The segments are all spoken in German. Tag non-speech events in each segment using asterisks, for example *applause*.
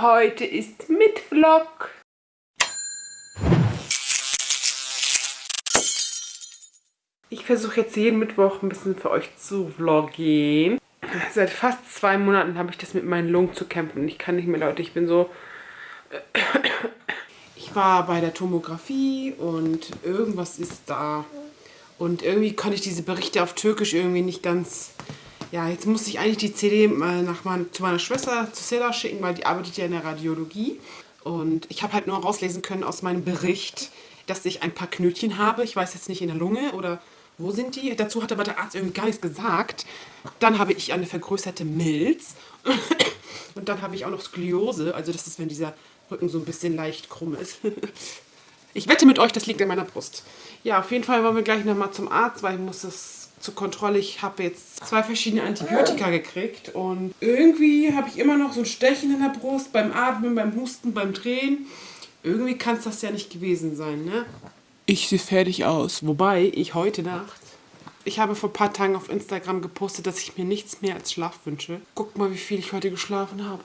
Heute ist mit Vlog. Ich versuche jetzt jeden Mittwoch ein bisschen für euch zu vloggen. Seit fast zwei Monaten habe ich das mit meinen Lungen zu kämpfen. Ich kann nicht mehr, Leute. Ich bin so... Ich war bei der Tomographie und irgendwas ist da. Und irgendwie konnte ich diese Berichte auf Türkisch irgendwie nicht ganz... Ja, jetzt musste ich eigentlich die CD mal nach mein, zu meiner Schwester, zu Seda schicken, weil die arbeitet ja in der Radiologie. Und ich habe halt nur rauslesen können aus meinem Bericht, dass ich ein paar Knötchen habe. Ich weiß jetzt nicht in der Lunge oder wo sind die? Dazu hat aber der Arzt irgendwie gar nichts gesagt. Dann habe ich eine vergrößerte Milz. *coughs* Und dann habe ich auch noch Skoliose. Also das ist, wenn dieser Rücken so ein bisschen leicht krumm ist. *laughs* Ich wette mit euch, das liegt in meiner Brust. Ja, auf jeden Fall wollen wir gleich nochmal zum Arzt, weil ich muss das zur Kontrolle. Ich habe jetzt zwei verschiedene Antibiotika gekriegt und irgendwie habe ich immer noch so ein Stechen in der Brust beim Atmen, beim Husten, beim Drehen. Irgendwie kann es das ja nicht gewesen sein, ne? Ich sehe fertig aus. Wobei ich heute Nacht, ich habe vor ein paar Tagen auf Instagram gepostet, dass ich mir nichts mehr als Schlaf wünsche. Guckt mal, wie viel ich heute geschlafen habe.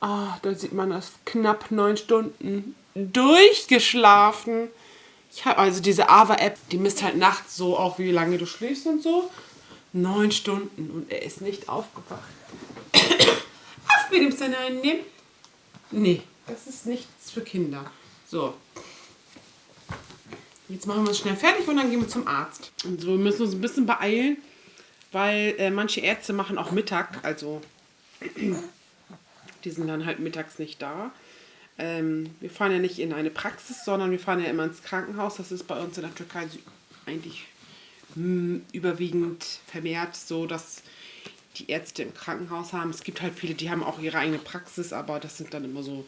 Ah, da sieht man das knapp neun Stunden durchgeschlafen. Ich habe also diese Ava-App, die misst halt nachts so auch, wie lange du schläfst und so. Neun Stunden und er ist nicht aufgewacht. *coughs* Auf mit dem seine einnehmen? Nee, das ist nichts für Kinder. So. Jetzt machen wir es schnell fertig und dann gehen wir zum Arzt. Und so, wir müssen uns ein bisschen beeilen, weil äh, manche Ärzte machen auch Mittag, also *coughs* die sind dann halt mittags nicht da. Ähm, wir fahren ja nicht in eine Praxis, sondern wir fahren ja immer ins Krankenhaus. Das ist bei uns in der Türkei eigentlich hm, überwiegend vermehrt so, dass die Ärzte im Krankenhaus haben. Es gibt halt viele, die haben auch ihre eigene Praxis, aber das sind dann immer so,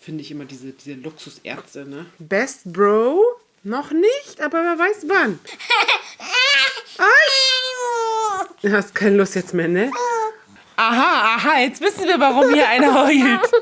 finde ich immer diese, diese Luxusärzte. Ne? Best Bro? Noch nicht, aber wer weiß wann. *laughs* Du hast keine Lust jetzt mehr, ne? Aha, aha, jetzt wissen wir, warum hier einer heult. *laughs*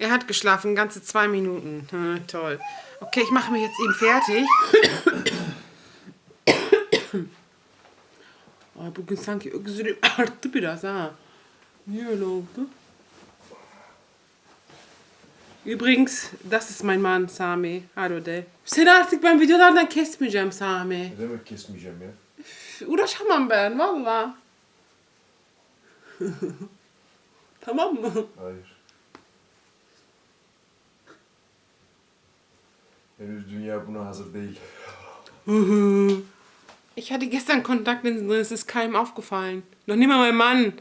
Er hat geschlafen, ganze zwei Minuten. Hm, toll. Okay, ich mache mich jetzt eben fertig. *coughs* Ay bugün sanki öksürüğüm arttı biraz ha. Niye öyle oldu? Übrigens, das ist mein Mann Sami. Hallo de. Seni artık ben videolardan kesmeyeceğim Sami. Ne demek kesmeyeceğim ya? Üf, uğraşamam ben valla. tamam mı? Hayır. Henüz dünya buna hazır değil. Ich hatte gestern Kontaktlinsen drin, es ist keinem aufgefallen. Noch nicht mal mein Mann.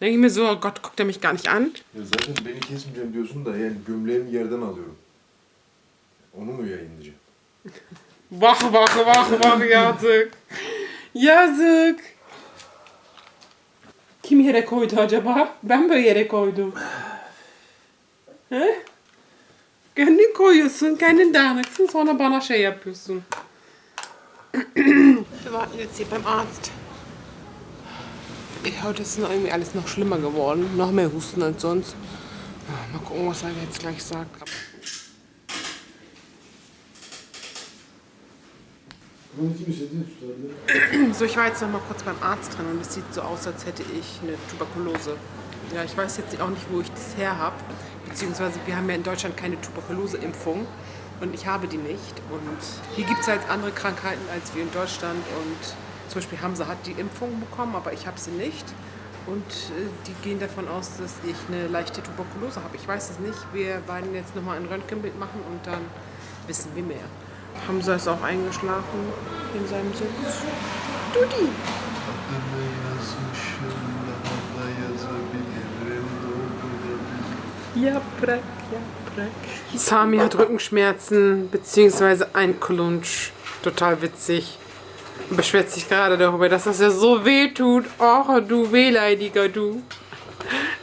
Denke ich mir so, oh Gott, guckt er mich gar nicht an. Ya zaten beni kesmeyeceğim diyorsun da yani gömleğimi yerden alıyorum. Onu mu yayınlayacağım? *laughs* Vah vah vah vah yazık. Yazık. Kim yere koydu acaba? Ben böyle yere koydum. He? Kendin koyuyorsun, kendin dağınıksın sonra bana şey yapıyorsun. Wir warten jetzt hier beim Arzt. Ja, heute ist irgendwie alles noch schlimmer geworden. Noch mehr Husten als sonst. Mal gucken, was er jetzt gleich sagt. So, ich war jetzt noch mal kurz beim Arzt drin und es sieht so aus, als hätte ich eine Tuberkulose. Ja, ich weiß jetzt auch nicht, wo ich das her habe. Beziehungsweise wir haben ja in Deutschland keine Tuberkuloseimpfung und ich habe die nicht. Und hier gibt es halt andere Krankheiten als wir in Deutschland. Und zum Beispiel Hamza hat die Impfung bekommen, aber ich habe sie nicht. Und äh, die gehen davon aus, dass ich eine leichte Tuberkulose habe. Ich weiß es nicht. Wir werden jetzt nochmal ein Röntgenbild machen und dann wissen wir mehr. Hamza ist auch eingeschlafen in seinem Sitz. Dudi! Yaprak, Yaprak. Sami hat Rückenschmerzen bzw. ein Kolunsch. Total witzig. Beschwert sich gerade darüber, dass das ja so weh tut. Oh, du Wehleidiger, du.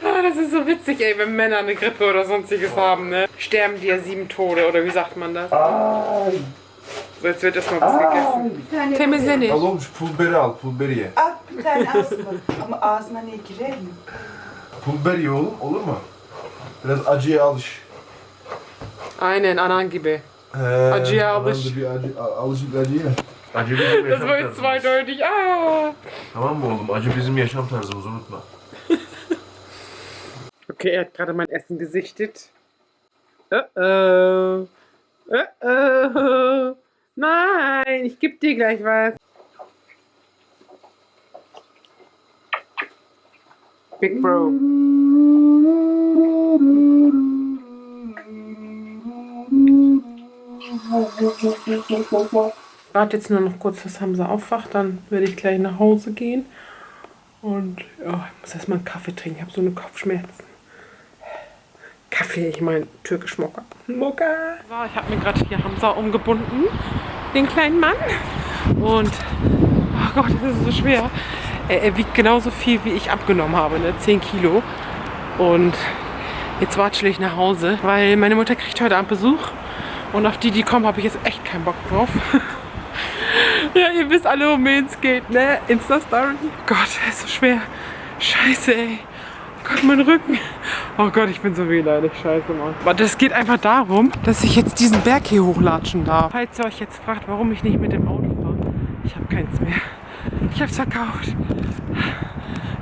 Ah, das ist so witzig, ey, wenn Männer eine Grippe oder sonstiges haben, ne? Sterben die ja sieben Tode, oder wie sagt man das? So, jetzt wird erstmal was gegessen. Bir tane Temizlenir. Al oğlum şu pul biberi al, pul biberi ye. Al bir tane az mı? Ama ağzına ne girer mi? Pul biberi ye oğlum, olur mu? Biraz acıya alış. Aynen anan gibi. He, Acıya aman da alış. Bir acı, a- alışık acıya. Acı bizim Das yaşam war jetzt tarzımız. zweideutig. Ah. Tamam mı oğlum? Acı bizim yaşam tarzımız unutma. *laughs* Okay, er hat gerade mein Essen gesichtet. Uh-oh. Uh-oh. Nein, ich geb dir gleich was. Big Bro. Warte jetzt nur noch kurz, dass Hamza aufwacht, dann werde ich gleich nach Hause gehen. Und ja, ich muss erstmal einen Kaffee trinken. Ich habe so eine Kopfschmerzen. Kaffee, ich meine türkisch Mokka. Mokka. So, ich habe mir gerade hier Hamza umgebunden, den kleinen Mann. Und, oh Gott, das ist so schwer. Er, er wiegt genauso viel, wie ich abgenommen habe, ne? 10 Kilo. Und jetzt watschel ich nach Hause, weil meine Mutter kriegt heute Abend Besuch. Und auf die, die kommen, habe ich jetzt echt keinen Bock drauf. *laughs* ja, ihr wisst alle, um wen es geht, ne? Insta-Story. Gott, das ist so schwer. Scheiße, ey. Gott, mein Rücken. Oh Gott, ich bin so wehleidig. Scheiße, Mann. Aber das geht einfach darum, dass ich jetzt diesen Berg hier hochlatschen darf. Falls ihr euch jetzt fragt, warum ich nicht mit dem Auto fahre. Ich habe keins mehr. Ich habe es verkauft.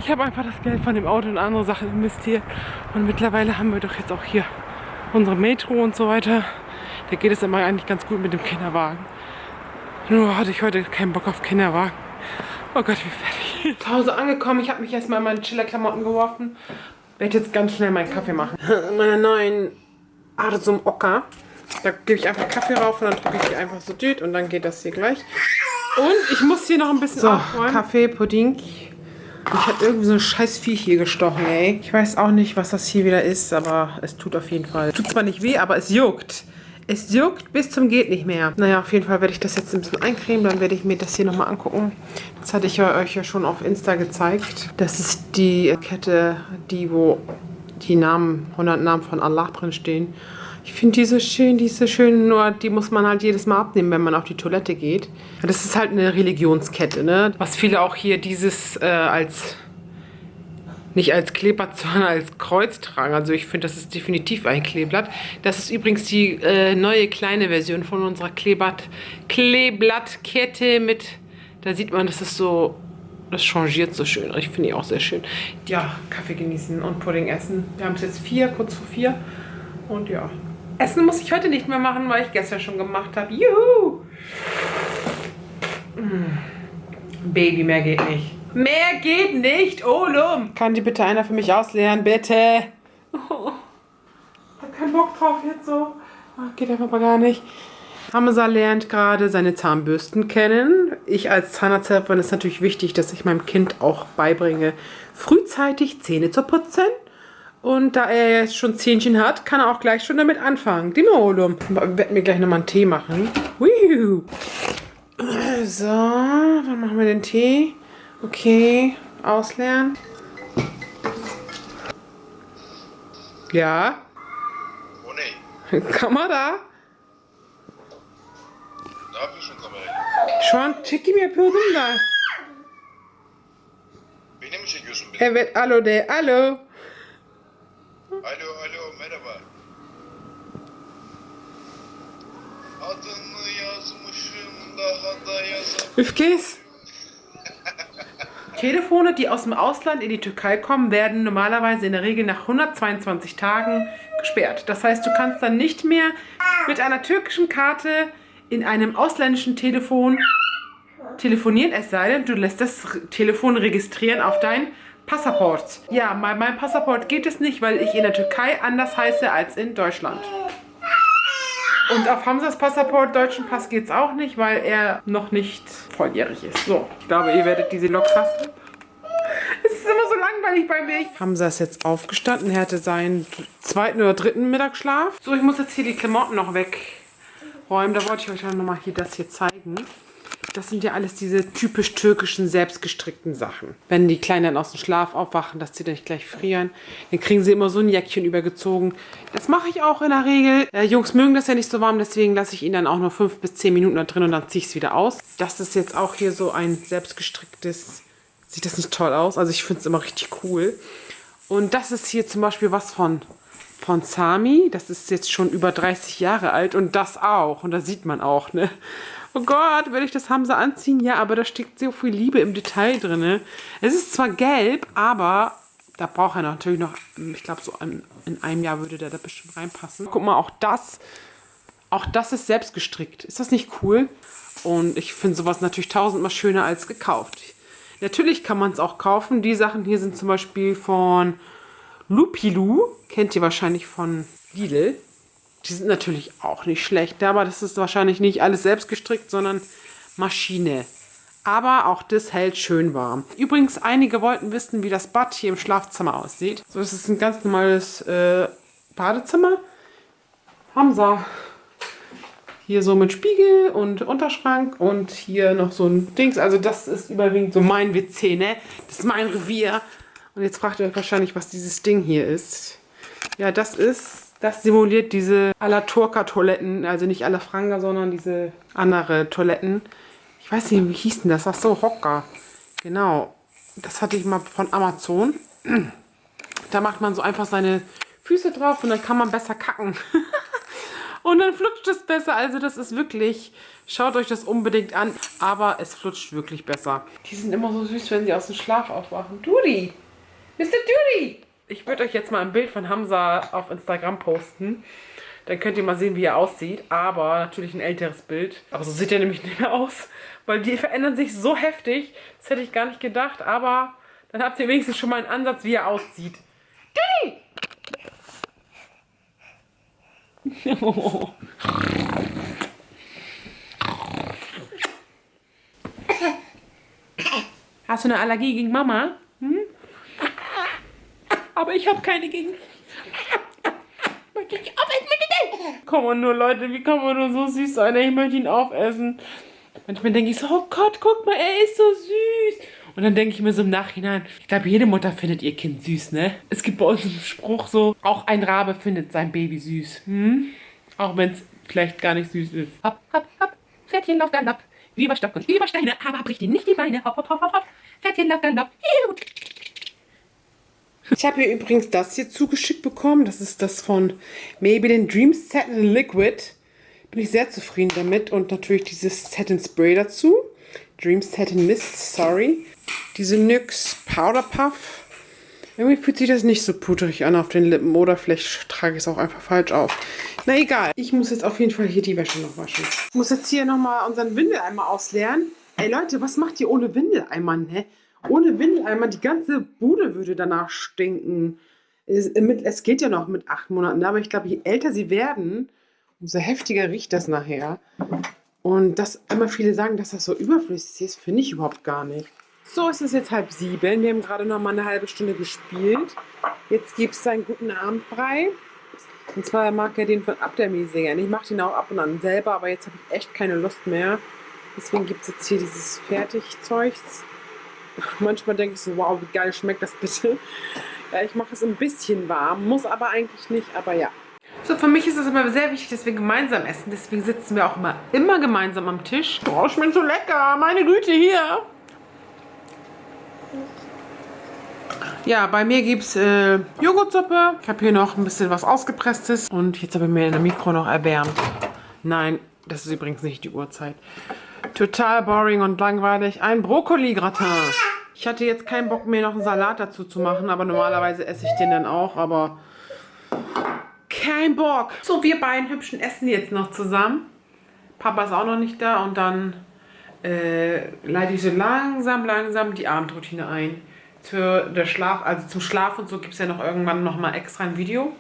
Ich habe einfach das Geld von dem Auto in andere Sachen investiert. Und mittlerweile haben wir doch jetzt auch hier unsere Metro und so weiter. Da geht es immer eigentlich ganz gut mit dem Kinderwagen. Nur hatte ich heute keinen Bock auf Kinderwagen. Oh Gott, wie fertig. Zu Hause angekommen, ich habe mich erstmal in meine Chillerklamotten geworfen. Werde jetzt ganz schnell meinen Kaffee machen. In *laughs* meiner neuen Arsum Ocker. Da gebe ich einfach Kaffee rauf und dann drücke ich die einfach so düt und dann geht das hier gleich. Und ich muss hier noch ein bisschen so, aufräumen. Kaffee, Pudding. Ich habe irgendwie so ein scheiß Viech hier gestochen, ey. Ich weiß auch nicht, was das hier wieder ist, aber es tut auf jeden Fall. Tut zwar nicht weh, aber es juckt. Es juckt bis zum geht nicht mehr. Naja, auf jeden Fall werde ich das jetzt ein bisschen eincremen. Dann werde ich mir das hier nochmal angucken. Das hatte ich euch ja schon auf Insta gezeigt. Das ist die Kette, die wo die Namen, 100 Namen von Allah drin stehen. Ich finde die so schön, die ist so schön, nur die muss man halt jedes Mal abnehmen, wenn man auf die Toilette geht. Das ist halt eine Religionskette, ne? Was viele auch hier dieses äh, als nicht als Kleeblatt, *laughs* sondern als Kreuz tragen. Also ich finde, das ist definitiv ein Kleeblatt. Das ist übrigens die äh, neue kleine Version von unserer Kleeblatt, Kleeblattkette mit, da sieht man, das ist so, das changiert so schön. Ich finde die auch sehr schön. Ja, Kaffee genießen und Pudding essen. Wir haben es jetzt vier, kurz vor vier. Und ja, Essen muss ich heute nicht mehr machen, weil ich gestern schon gemacht habe. Juhu! Mm. Baby, mehr geht nicht. Mehr geht nicht, Olum. Kann die bitte einer für mich ausleeren, bitte? Oh, hab keinen Bock drauf jetzt so. Ach, geht einfach mal gar nicht. Hamza lernt gerade seine Zahnbürsten kennen. Ich als Zahnarzthelferin ist natürlich wichtig, dass ich meinem Kind auch beibringe, frühzeitig Zähne zu putzen. Und da er jetzt schon Zähnchen hat, kann er auch gleich schon damit anfangen. Die Molum. Ich werde mir gleich nochmal einen Tee machen. So, dann machen wir den Tee. Okay, ausleeren. Ja, O ne? Kamera. Ne yapıyorsun kamerayla? Şu an çekim yapıyordum da. Beni mi çekiyorsun beni? Evet, alo de, alo. Alo alo merhaba. Adını yazmışım daha da yazamıyorum. Üf, geht's? Telefone, die aus dem Ausland in die Türkei kommen, werden normalerweise in der Regel nach 122 Tagen gesperrt. Das heißt, du kannst dann nicht mehr mit einer türkischen Karte in einem ausländischen Telefon telefonieren, es sei denn, du lässt das Telefon registrieren auf dein Passaport. Ja, bei meinem Passaport geht es nicht, weil ich in der Türkei anders heiße als in Deutschland. Und auf Hamzas Passaport, deutschen Pass, geht es auch nicht, weil er noch nicht volljährig ist. So, ich glaube, ihr werdet diese Loks hassen. Es ist immer so langweilig bei mir. Hamza ist jetzt aufgestanden. Er hatte seinen zweiten oder dritten Mittagsschlaf. So, ich muss jetzt hier die Klamotten noch wegräumen. Da wollte ich euch dann nochmal hier das hier zeigen. Das sind ja alles diese typisch türkischen, selbstgestrickten Sachen. Wenn die Kleinen dann aus dem Schlaf aufwachen, dass sie dann nicht gleich frieren, dann kriegen sie immer so ein Jäckchen übergezogen. Das mache ich auch in der Regel. Äh, Jungs mögen das ja nicht so warm, deswegen lasse ich ihn dann auch nur fünf bis zehn Minuten da drin und dann ziehe ich es wieder aus. Das ist jetzt auch hier so ein selbstgestricktes... Sieht das nicht toll aus? Also ich finde es immer richtig cool. Und das ist hier zum Beispiel was von, von Sami. Das ist jetzt schon über 30 Jahre alt und das auch. Und da sieht man auch, ne? Oh Gott, will ich das Hamza anziehen? Ja, aber da steckt so viel Liebe im Detail drin. Es ist zwar gelb, aber da braucht er natürlich noch, ich glaube, so in, in einem Jahr würde der da bestimmt reinpassen. Guck mal, auch das, auch das ist selbst gestrickt. Ist das nicht cool? Und ich finde sowas natürlich tausendmal schöner als gekauft. Natürlich kann man es auch kaufen. Die Sachen hier sind zum Beispiel von Lupilu. Kennt ihr wahrscheinlich von Lidl. Die sind natürlich auch nicht schlecht, aber das ist wahrscheinlich nicht alles selbst gestrickt, sondern Maschine. Aber auch das hält schön warm. Übrigens, einige wollten wissen, wie das Bad hier im Schlafzimmer aussieht. So, das ist ein ganz normales äh, Badezimmer. Hamza. Hier so mit Spiegel und Unterschrank und hier noch so ein Dings. Also das ist überwiegend so mein WC, ne? Das ist mein Revier. Und jetzt fragt ihr euch wahrscheinlich, was dieses Ding hier ist. Ja, das ist, das simuliert diese Alla Turca Toiletten. Also nicht Alla Franga, sondern diese andere Toiletten. Ich weiß nicht, wie hieß denn das? Ach so, Hocker. Genau. Das hatte ich mal von Amazon. Da macht man so einfach seine Füße drauf und dann kann man besser kacken. *laughs* und dann flutscht es besser. Also das ist wirklich, schaut euch das unbedingt an. Aber es flutscht wirklich besser. Die sind immer so süß, wenn sie aus dem Schlaf aufwachen. Dudi! Mr. Dudi! Ich würde euch jetzt mal ein Bild von Hamza auf Instagram posten. Dann könnt ihr mal sehen, wie er aussieht. Aber natürlich ein älteres Bild. Aber so sieht er nämlich *laughs* nicht mehr aus. Weil die verändern sich so heftig. Das hätte ich gar nicht gedacht. Aber dann habt ihr wenigstens schon mal einen Ansatz, wie er aussieht. Dudi! Hast du eine Allergie gegen Mama? Aber ich habe keine gegen. Möchte ich aufessen? Komm on nur, Leute, wie kann man nur so süß sein? Ich möchte ihn aufessen. Manchmal denke ich so, oh Gott, guck mal, er ist so süß. Und dann denke ich mir so im Nachhinein, ich glaube, jede Mutter findet ihr Kind süß, ne? Es gibt bei uns einen Spruch so, auch ein Rabe findet sein Baby süß. Hm? Auch wenn es vielleicht gar nicht süß ist. Hopp, hopp, hopp, Pferdchen lauf galopp. Über Stock und über Steine, aber bricht dir nicht die Beine. Hopp, hopp, hopp, hopp, hopp. Pferdchen lauf galopp. Juhu. Ich habe hier übrigens das hier zugeschickt bekommen. Das ist das von Maybelline Dream Satin Liquid. Bin ich sehr zufrieden damit. Und natürlich dieses Satin Spray dazu. Dream Satin Mist, sorry. Diese NYX Powder Puff. Irgendwie fühlt sich das nicht so pudrig an auf den Lippen. Oder vielleicht trage ich es auch einfach falsch auf. Na egal. Ich muss jetzt auf jeden Fall hier die Wäsche noch waschen. Ich muss jetzt hier nochmal unseren Windeleimer ausleeren. Ey Leute, was macht ihr ohne Windeleimer, ne? Ohne Windeleimer, die ganze Bude würde danach stinken. Es, es geht ja noch mit acht Monaten, aber ich glaube, je älter sie werden, umso heftiger riecht das nachher. Und dass immer viele sagen, dass das so überflüssig ist, finde ich überhaupt gar nicht. So, es ist jetzt halb sieben. Wir haben gerade noch mal eine halbe Stunde gespielt. Jetzt gibt es einen guten Abendbrei. Und zwar mag er den von Abdelmi sehr gerne. Ich mache den auch ab und an selber, aber jetzt habe ich echt keine Lust mehr. Deswegen gibt es jetzt hier dieses Fertigzeugs. *laughs* Manchmal denke ich so, wow, wie geil schmeckt das bitte. Ja, ich mache es ein bisschen warm, muss aber eigentlich nicht, aber ja. So, für mich ist es immer sehr wichtig, dass wir gemeinsam essen. Deswegen sitzen wir auch immer, immer gemeinsam am Tisch. Oh, schmeckt so lecker. Meine Güte, hier. Ja, bei mir gibt es äh, Joghurtsuppe. Ich habe hier noch ein bisschen was ausgepresstes. Und jetzt habe ich mir in der Mikro noch erwärmt. Nein, das ist übrigens nicht die Uhrzeit. Total boring und langweilig. Ein Brokkoli-Gratin. Ich hatte jetzt keinen Bock mehr, noch einen Salat dazu zu machen. Aber normalerweise esse ich den dann auch. Aber kein Bock. So, wir beiden Hübschen essen jetzt noch zusammen. Papa ist auch noch nicht da. Und dann äh, leite ich so langsam, langsam die Abendroutine ein. Für der Schlaf, also zum Schlaf und so gibt es ja noch irgendwann noch mal extra ein Video,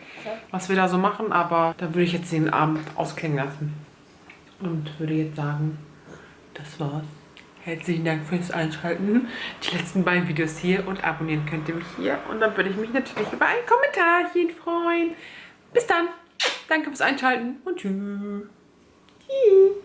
was wir da so machen. Aber da würde ich jetzt den Abend ausklingen lassen. Und würde jetzt sagen, das war's. Herzlichen Dank fürs Einschalten. Die letzten beiden Videos hier und abonnieren könnt ihr mich hier. Und dann würde ich mich natürlich über ein Kommentarchen freuen. Bis dann. Danke fürs Einschalten und tschüss. Tschüss.